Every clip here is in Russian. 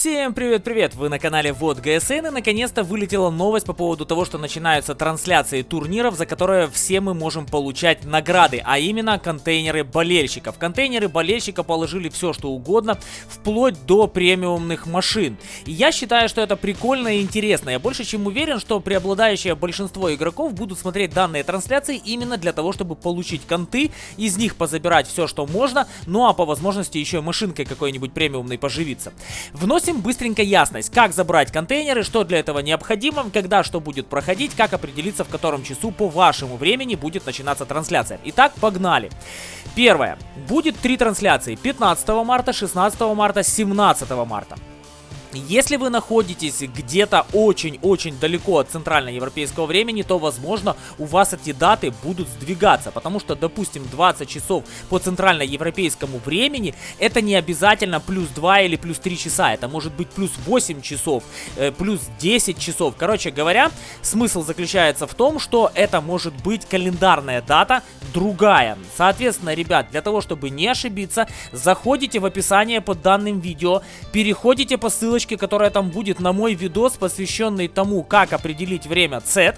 Всем привет-привет! Вы на канале Вот ГСН и наконец-то вылетела новость по поводу того, что начинаются трансляции турниров, за которые все мы можем получать награды, а именно контейнеры болельщиков. Контейнеры болельщика положили все, что угодно, вплоть до премиумных машин. И я считаю, что это прикольно и интересно. Я больше чем уверен, что преобладающее большинство игроков будут смотреть данные трансляции именно для того, чтобы получить конты, из них позабирать все, что можно, ну а по возможности еще машинкой какой-нибудь премиумной поживиться. Вновь Вносим быстренько ясность, как забрать контейнеры, что для этого необходимо, когда что будет проходить, как определиться в котором часу по вашему времени будет начинаться трансляция. Итак, погнали. Первое. Будет три трансляции. 15 марта, 16 марта, 17 марта. Если вы находитесь где-то очень-очень далеко от центральноевропейского времени, то, возможно, у вас эти даты будут сдвигаться, потому что, допустим, 20 часов по центральноевропейскому времени, это не обязательно плюс 2 или плюс 3 часа, это может быть плюс 8 часов, э, плюс 10 часов. Короче говоря, смысл заключается в том, что это может быть календарная дата другая. Соответственно, ребят, для того, чтобы не ошибиться, заходите в описание под данным видео, переходите по ссылочке ссылочке, которая там будет на мой видос, посвященный тому, как определить время Z.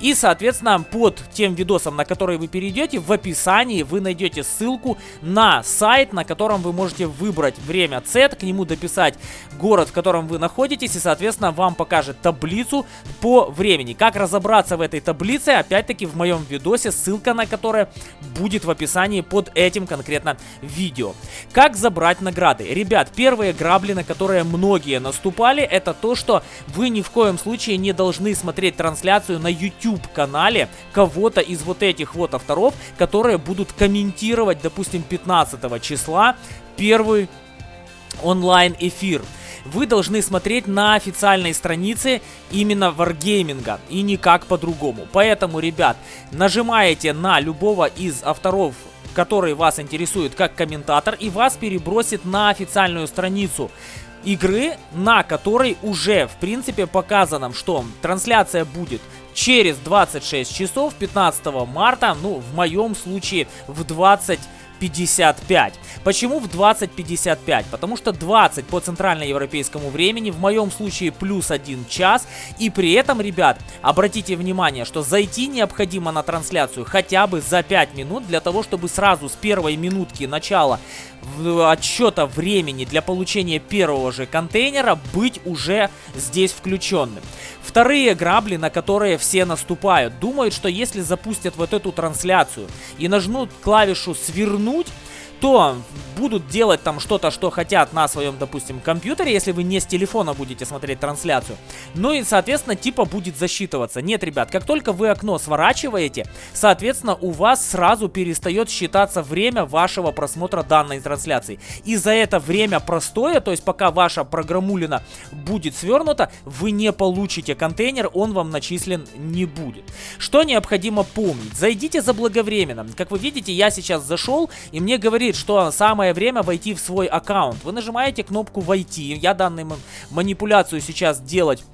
И, соответственно, под тем видосом, на который вы перейдете, в описании вы найдете ссылку на сайт, на котором вы можете выбрать время Z, к нему дописать город, в котором вы находитесь, и, соответственно, вам покажет таблицу по времени. Как разобраться в этой таблице, опять-таки, в моем видосе, ссылка на которое будет в описании под этим конкретно видео. Как забрать награды? Ребят, первые грабли, на которые многие наступали, это то, что вы ни в коем случае не должны смотреть трансляцию на YouTube-канале кого-то из вот этих вот авторов, которые будут комментировать, допустим, 15 числа первый онлайн-эфир вы должны смотреть на официальной странице именно Wargaming и никак по-другому. Поэтому, ребят, нажимаете на любого из авторов который вас интересует как комментатор и вас перебросит на официальную страницу игры, на которой уже, в принципе, показано, что трансляция будет через 26 часов 15 марта, ну, в моем случае в 20 55. Почему в 20.55? Потому что 20 по центральноевропейскому времени, в моем случае плюс 1 час. И при этом, ребят, обратите внимание, что зайти необходимо на трансляцию хотя бы за 5 минут, для того, чтобы сразу с первой минутки начала отсчета времени для получения первого же контейнера быть уже здесь включенным. Вторые грабли, на которые все наступают, думают, что если запустят вот эту трансляцию и нажмут клавишу «Свернуть», вернуть то будут делать там что-то, что хотят на своем, допустим, компьютере, если вы не с телефона будете смотреть трансляцию. Ну и, соответственно, типа будет засчитываться. Нет, ребят, как только вы окно сворачиваете, соответственно, у вас сразу перестает считаться время вашего просмотра данной трансляции. И за это время простое, то есть пока ваша программулина будет свернута, вы не получите контейнер, он вам начислен не будет. Что необходимо помнить? Зайдите заблаговременно. Как вы видите, я сейчас зашел, и мне говорит, говорит, что самое время войти в свой аккаунт. Вы нажимаете кнопку «Войти». Я данную манипуляцию сейчас делать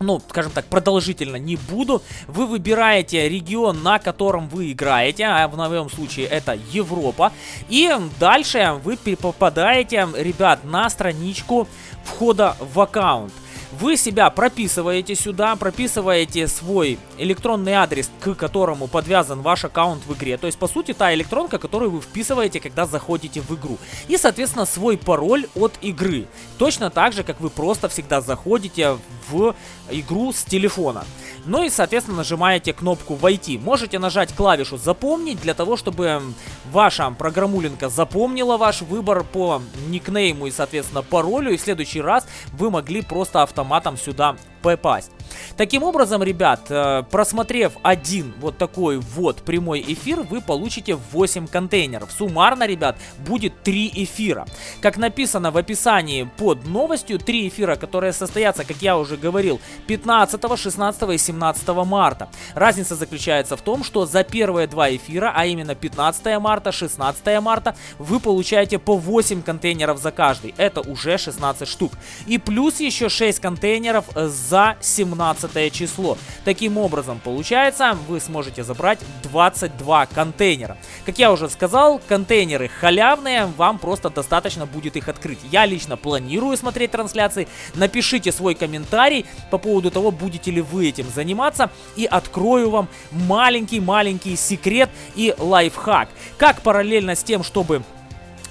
ну, скажем так, продолжительно не буду. Вы выбираете регион, на котором вы играете, а в моем случае это Европа. И дальше вы попадаете, ребят, на страничку входа в аккаунт. Вы себя прописываете сюда, прописываете свой электронный адрес, к которому подвязан ваш аккаунт в игре. То есть, по сути, та электронка, которую вы вписываете, когда заходите в игру. И, соответственно, свой пароль от игры. Точно так же, как вы просто всегда заходите в игру с телефона. Ну и, соответственно, нажимаете кнопку «Войти». Можете нажать клавишу «Запомнить» для того, чтобы ваша программулинка запомнила ваш выбор по никнейму и, соответственно, паролю. И в следующий раз вы могли просто автоматом сюда попасть. Таким образом, ребят, э, просмотрев один вот такой вот прямой эфир, вы получите 8 контейнеров. Суммарно, ребят, будет 3 эфира. Как написано в описании под новостью, 3 эфира, которые состоятся, как я уже говорил, 15, 16 и 17 марта. Разница заключается в том, что за первые два эфира, а именно 15 марта, 16 марта, вы получаете по 8 контейнеров за каждый. Это уже 16 штук. И плюс еще 6 контейнеров за 17 16 число. Таким образом, получается, вы сможете забрать 22 контейнера. Как я уже сказал, контейнеры халявные, вам просто достаточно будет их открыть. Я лично планирую смотреть трансляции. Напишите свой комментарий по поводу того, будете ли вы этим заниматься. И открою вам маленький-маленький секрет и лайфхак. Как параллельно с тем, чтобы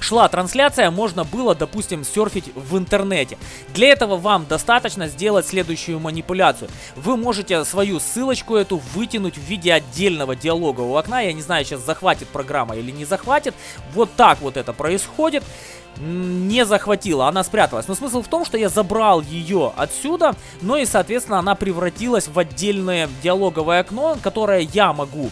шла трансляция, можно было, допустим, серфить в интернете. Для этого вам достаточно сделать следующую манипуляцию. Вы можете свою ссылочку эту вытянуть в виде отдельного диалогового окна. Я не знаю, сейчас захватит программа или не захватит. Вот так вот это происходит не захватила, она спряталась. Но смысл в том, что я забрал ее отсюда, но и, соответственно, она превратилась в отдельное диалоговое окно, которое я могу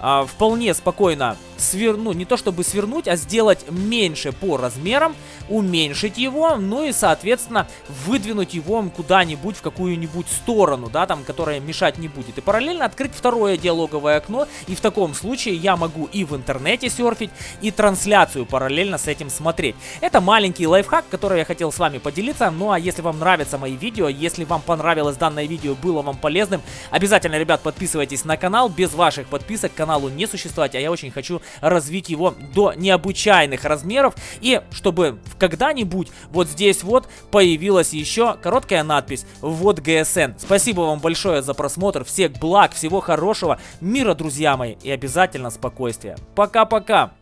а, вполне спокойно сверну, ну, не то чтобы свернуть, а сделать меньше по размерам, уменьшить его, ну и, соответственно, выдвинуть его куда-нибудь в какую-нибудь сторону, да, там, которая мешать не будет. И параллельно открыть второе диалоговое окно, и в таком случае я могу и в интернете серфить, и трансляцию параллельно с этим смотреть. Это маленький лайфхак, который я хотел с вами поделиться, ну а если вам нравятся мои видео, если вам понравилось данное видео, было вам полезным, обязательно, ребят, подписывайтесь на канал, без ваших подписок каналу не существовать, а я очень хочу развить его до необычайных размеров. И чтобы когда-нибудь вот здесь вот появилась еще короткая надпись «Вот ГСН». Спасибо вам большое за просмотр. Всех благ, всего хорошего, мира, друзья мои, и обязательно спокойствия. Пока-пока!